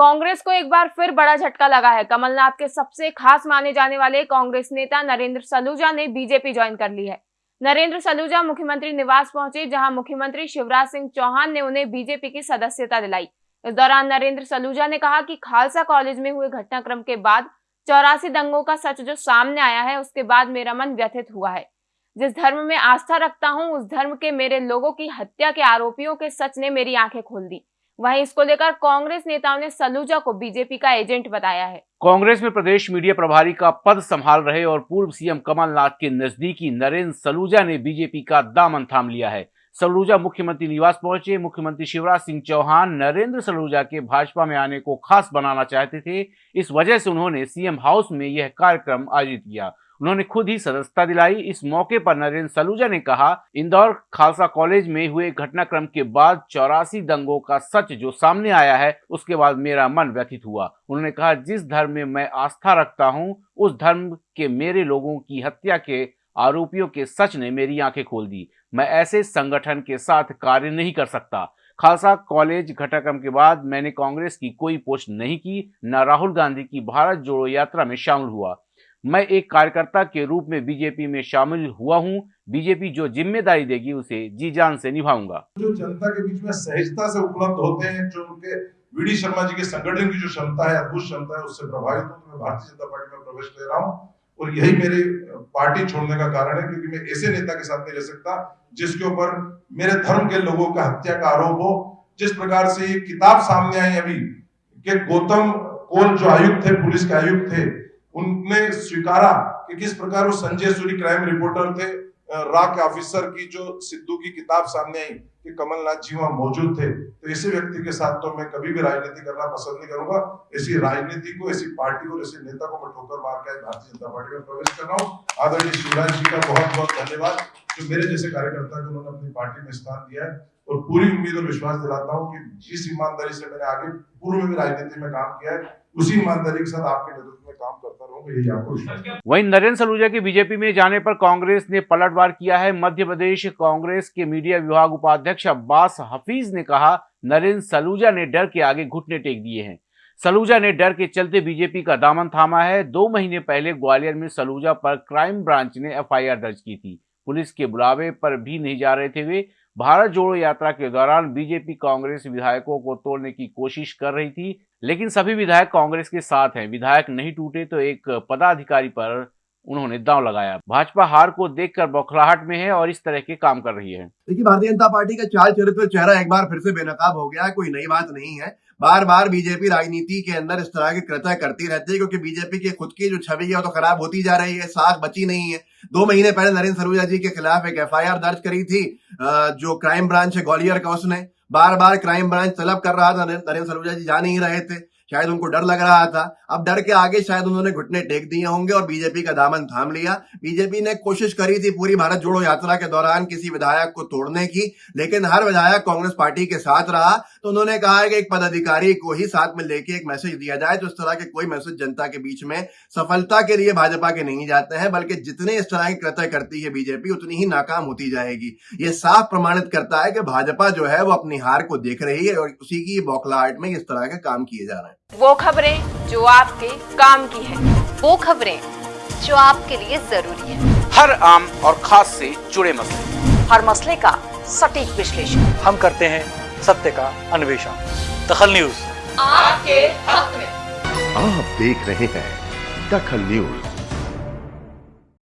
कांग्रेस को एक बार फिर बड़ा झटका लगा है। कमलनाथ के सबसे खास माने जाने वाले कांग्रेस नेता नरेंद्र सलूजा ने बीजेपी ज्वाइन कर ली है। नरेंद्र सलूजा मुख्यमंत्री निवास पहुँचे, जहाँ मुख्यमंत्री शिवराज सिंह चौहान ने उन्हें बीजेपी की सदस्यता दिलाई। इस दौरान नरेंद्र सलूजा ने कहा कि खालसा कॉलेज में हुए घटनाक्रम के बाद चौरासी दंगों का सच जो सामने आया है, उसके बाद मेरा मन व्यथित हुआ है। जिस धर्म में आस्था रखता हूँ, उस धर्म के मेरे लोगों की हत्या के आरोपियों के सच ने मेरी आँखें खोल दी। वहीं इसको लेकर कांग्रेस नेताओं ने सलूजा को बीजेपी का एजेंट बताया है। कांग्रेस में प्रदेश मीडिया प्रभारी का पद संभाल रहे और पूर्व सीएम कमलनाथ के नजदीकी नरेंद्र सलूजा ने बीजेपी का दामन थाम लिया है। सलूजा मुख्यमंत्री निवास पहुँचे। मुख्यमंत्री शिवराज सिंह चौहान नरेंद्र सलूजा के भाजपा में आने को खास बनाना चाहते थे। इस वजह से उन्होंने सीएम हाउस में यह कार्यक्रम आयोजित किया। उन्होंने खुद ही सदस्यता दिलाई। इस मौके पर नरेंद्र सलूजा ने कहा, इंदौर खालसा कॉलेज में हुए घटनाक्रम के बाद चौरासी दंगों का सच जो सामने आया है, उसके बाद मेरा मन व्यथित हुआ। उन्होंने कहा, जिस धर्म में मैं आस्था रखता हूँ, उस धर्म के मेरे लोगों की हत्या के आरोपियों के सच ने मेरी आँखें खोल दी। मैं ऐसे संगठन के साथ कार्य नहीं कर सकता। खालसा कॉलेज घटनाक्रम के बाद मैंने कांग्रेस की कोई पोस्ट नहीं की, न राहुल गांधी की भारत जोड़ो यात्रा में शामिल हुआ। मैं एक कार्यकर्ता के रूप में बीजेपी में शामिल हुआ हूँ। बीजेपी जो ज़िम्मेदारी देगी, उसे जी जान से निभाऊँगा। जो जनता के बीच में सहजता से उपलब्ध होते हैं, जो उनके वी शर्मा जी के संगठन की जो क्षमता है, अद्भुत क्षमता है, उससे प्रभावित हूँ। मैं भारतीय जनता पार्टी में प्रवेश ले रहा हूँ और यही मेरे पार्टी छोड़ने का कारण है, क्योंकि मैं ऐसे नेता के साथ नहीं रह सकता जिसके ऊपर मेरे धर्म के लोगों का हत्या का आरोप हो। जिस प्रकार से ये किताब सामने आई अभी, कि गौतम कोल जो आयुक्त थे, पुलिस के आयुक्त थे उनने स्वीकारा कि किस प्रकार वो संजय सूरी क्राइम रिपोर्टर थे रा के ऑफिसर की जो सिद्धू की किताब सामने आई कि कमलनाथ जी वहाँ मौजूद थे। तो ऐसे व्यक्ति के साथ तो मैं कभी भी राजनीति करना पसंद नहीं करूँगा। ऐसी राजनीति को ऐसी पार्टी को ऐसे नेता को मैं ठोकर मार के भारतीय जनता पार्टी में प्रवेश कर रहा हूँ। आदरणीय शिवराज जी का बहुत बहुत धन्यवाद, जो मेरे जैसे कार्यकर्ता को उन्होंने अपनी पार्टी में स्थान दिया है। और पूरी उम्मीद और विश्वास दिलाता हूँ कि जिस ईमानदारी से मैंने आगे पूर्व में राजनीति में काम किया है उसी ईमानदारी के साथ आपके नेतृत्व में काम करता रहूँगा, यही वहीं नरेंद्र सलूजा के बीजेपी में जाने पर कांग्रेस ने पलटवार किया है। मध्य प्रदेश कांग्रेस के मीडिया विभाग उपाध्यक्ष अब्बास हफीज ने कहा, नरेंद्र सलूजा ने डर के आगे घुटने टेक दिए हैं। सलूजा ने डर के चलते बीजेपी का दामन थामा है। दो महीने पहले ग्वालियर में सलूजा पर क्राइम ब्रांच ने एफआईआर दर्ज की थी। पुलिस के बुलावे पर भी नहीं जा रहे थे वे। भारत जोड़ो यात्रा के दौरान बीजेपी कांग्रेस विधायकों को तोड़ने की कोशिश कर रही थी, लेकिन सभी विधायक कांग्रेस के साथ हैं। विधायक नहीं टूटे तो एक पदाधिकारी पर उन्होंने दांव लगाया। भाजपा हार को देखकर बौखलाहट में है और इस तरह के काम कर रही है। देखिए, भारतीय जनता पार्टी का चाल चरित्र चेहरा एक बार फिर से बेनकाब हो गया है, कोई नई बात नहीं है। बार बार बीजेपी राजनीति के अंदर इस तरह के कृत्य करती रहती है, क्योंकि बीजेपी की खुद की जो छवि है, वो तो खराब होती जा रही है, साख बची नहीं है। दो महीने पहले नरेंद्र सरूजा जी के खिलाफ एक एफआईआर दर्ज करी थी जो क्राइम ब्रांच है, ग्वालियर का उसने बार बार क्राइम ब्रांच तलब कर रहा था। नरेंद्र सलूजा जी जा नहीं रहे थे। शायद उनको डर लग रहा था। अब डर के आगे शायद उन्होंने घुटने टेक दिए होंगे और बीजेपी का दामन थाम लिया। बीजेपी ने कोशिश करी थी पूरी भारत जोड़ो यात्रा के दौरान किसी विधायक को तोड़ने की, लेकिन हर विधायक कांग्रेस पार्टी के साथ रहा। तो उन्होंने कहा है कि एक पदाधिकारी को ही साथ में लेके एक मैसेज दिया जाए तो इस तरह के कोई मैसेज जनता के बीच में सफलता के लिए भाजपा के नहीं जाते हैं, बल्कि जितने इस तरह के कृत्य करती है बीजेपी, उतनी ही नाकाम होती जाएगी। ये साफ़ प्रमाणित करता है कि भाजपा जो है, वो अपनी हार को देख रही है और उसी की बौखलाहट में इस तरह के काम किए जा रहे हैं। वो खबरें जो आपके काम की है। वो खबरें जो आपके लिए ज़रूरी है। हर आम और खास से जुड़े मसले। हर मसले का सटीक विश्लेषण। हम करते हैं सत्य का अन्वेषण। दखल न्यूज़। आपके हक में। आप देख रहे हैं दखल न्यूज़।